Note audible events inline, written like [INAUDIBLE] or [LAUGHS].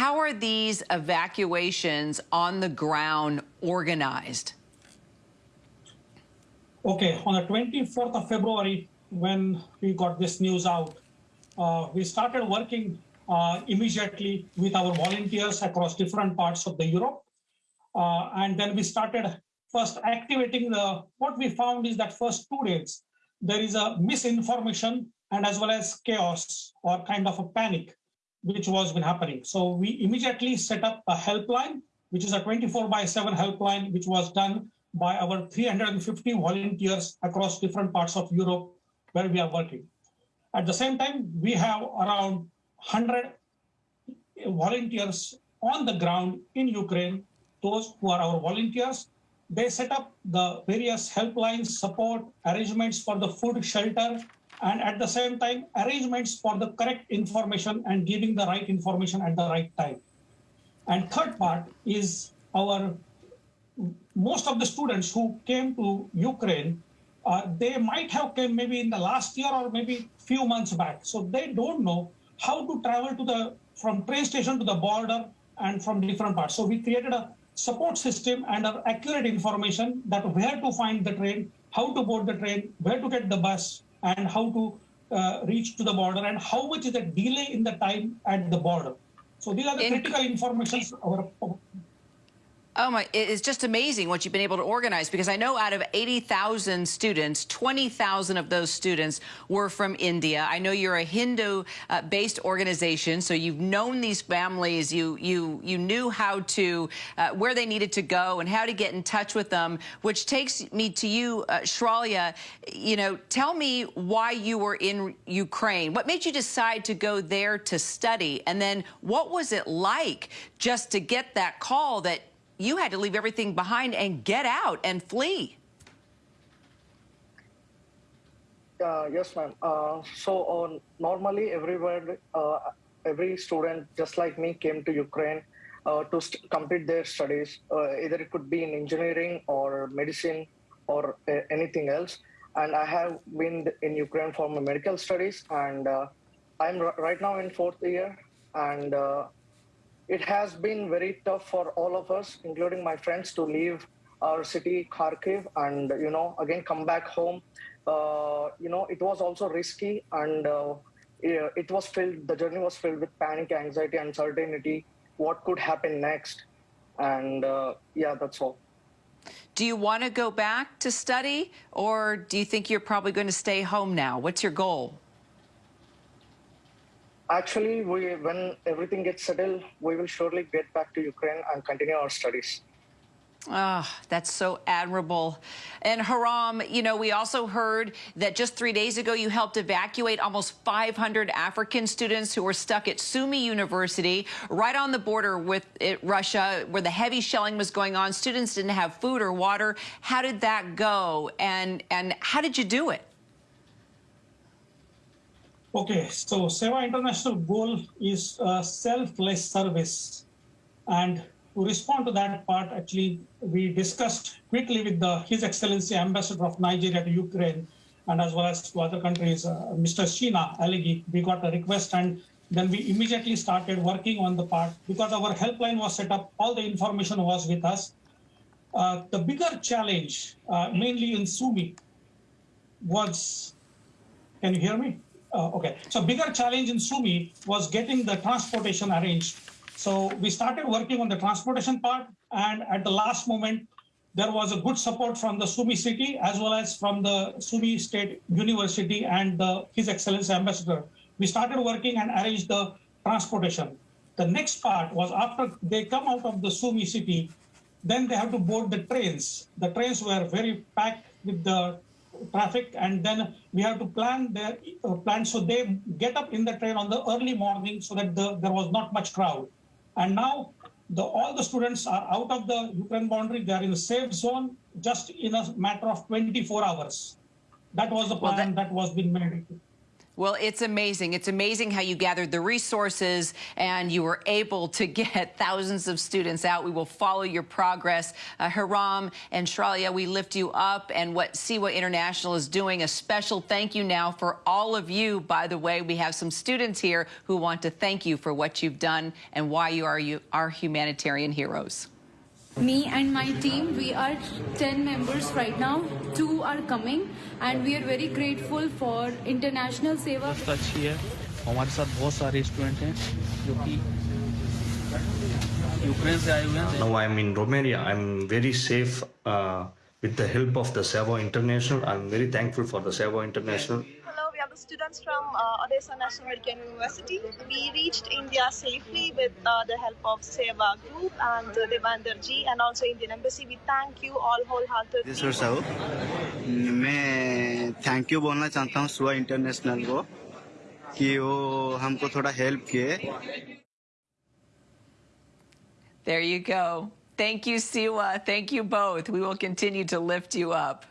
How are these evacuations on the ground organized? Okay, on the 24th of February, when we got this news out, uh, we started working uh, immediately with our volunteers across different parts of the Europe. Uh, and then we started first activating the, what we found is that first two days, there is a misinformation and as well as chaos or kind of a panic, which was been happening. So we immediately set up a helpline, which is a 24 by 7 helpline, which was done by our 350 volunteers across different parts of Europe where we are working. At the same time, we have around 100 volunteers on the ground in Ukraine, those who are our volunteers. They set up the various helplines, support, arrangements for the food, shelter, and at the same time, arrangements for the correct information and giving the right information at the right time. And third part is our most of the students who came to Ukraine, uh, they might have came maybe in the last year or maybe few months back. So they don't know how to travel to the from train station to the border and from different parts. So we created a support system and an accurate information that where to find the train, how to board the train, where to get the bus, and how to uh, reach to the border, and how much is the delay in the time at the border. So these are the in critical information our Oh my, it's just amazing what you've been able to organize because I know out of 80,000 students, 20,000 of those students were from India. I know you're a Hindu-based uh, organization, so you've known these families, you you you knew how to, uh, where they needed to go and how to get in touch with them, which takes me to you, uh, Shralya. You know, tell me why you were in Ukraine. What made you decide to go there to study? And then what was it like just to get that call that you had to leave everything behind and get out and flee. Uh, yes, ma'am. Uh, so uh, normally everywhere, uh, every student, just like me, came to Ukraine uh, to complete their studies. Either it could be in engineering or medicine or anything else. And I have been in Ukraine for my medical studies, and I'm right now in fourth year. And it has been very tough for all of us, including my friends, to leave our city, Kharkiv, and you know, again come back home. Uh, you know, it was also risky, and uh, it was filled. The journey was filled with panic, anxiety, uncertainty. What could happen next? And uh, yeah, that's all. Do you want to go back to study, or do you think you're probably going to stay home now? What's your goal? Actually, we, when everything gets settled, we will surely get back to Ukraine and continue our studies. Ah, oh, that's so admirable. And Haram, you know, we also heard that just three days ago you helped evacuate almost 500 African students who were stuck at Sumy University, right on the border with it, Russia, where the heavy shelling was going on. Students didn't have food or water. How did that go? And, and how did you do it? Okay, so Seva International goal is a selfless service. And to respond to that part, actually, we discussed quickly with the His Excellency Ambassador of Nigeria to Ukraine, and as well as to other countries, uh, Mr. Shina Alegi, we got a request and then we immediately started working on the part because our helpline was set up, all the information was with us. Uh, the bigger challenge, uh, mainly in Sumy, was, can you hear me? Uh, okay, so bigger challenge in Sumy was getting the transportation arranged. So we started working on the transportation part, and at the last moment, there was a good support from the Sumy city as well as from the Sumy State University and the, His Excellency Ambassador. We started working and arranged the transportation. The next part was after they come out of the Sumy city, then they have to board the trains. The trains were very packed with the traffic and then we have to plan their uh, plan so they get up in the train on the early morning so that the, there was not much crowd. And now the, all the students are out of the Ukraine boundary. They are in a safe zone just in a matter of 24 hours. That was the plan well, that, that was being made Well, it's amazing. It's amazing how you gathered the resources and you were able to [LAUGHS] get thousands of students out. We will follow your progress. Uh, and Shralia, we lift you up and what Seva International is doing. A special thank you now for all of you. By the way, we have some students here who want to thank you for what you've done and why you are you are humanitarian heroes. Me and my team, we are 10 members right now Two are coming, and we are very grateful for International Seva. व्यवस्था अच्छी है हमारे साथ बहुत सारे student हैं जो कि यूक्रेन से आए हुए हैं Now I'm in Romania. I'm very safe uh, with the help of the Servo International. I'm very thankful for the Servo International. Hello, we the students from uh, Odessa National Medical University. We reached India safely with uh, the help of Seva Group and uh, Devandar and also Indian Embassy. We thank you all wholeheartedly. Sir साहब मैं thank you बोलना चाहता हूँ सुआ international को कि वो हमको थोड़ा हेल्प किए There you go. Thank you, Seva. Thank you both. We will continue to lift you up.